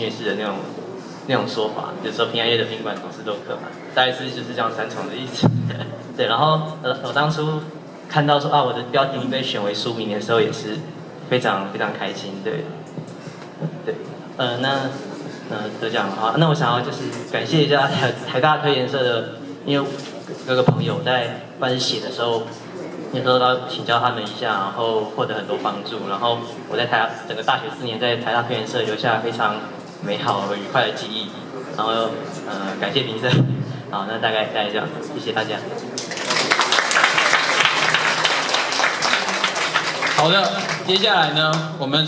虐式的那种那种说法，就是说平安夜的宾馆总是都客满，大概是就是这样三重的意思。对，然后呃我当初看到说啊我的标题被选为书名的时候，也是非常非常开心。对，对，呃那呃得奖好，那我想要就是感谢一下台台大推研社的，因为各个朋友在办写的时候。也得到请教他们一下，然后获得很多帮助。然后我在台整个大学四年，在台大科研社留下非常美好和愉快的记忆。然后呃，感谢评审。好，那大概大概这样，谢谢大家。好的，接下来呢，我们。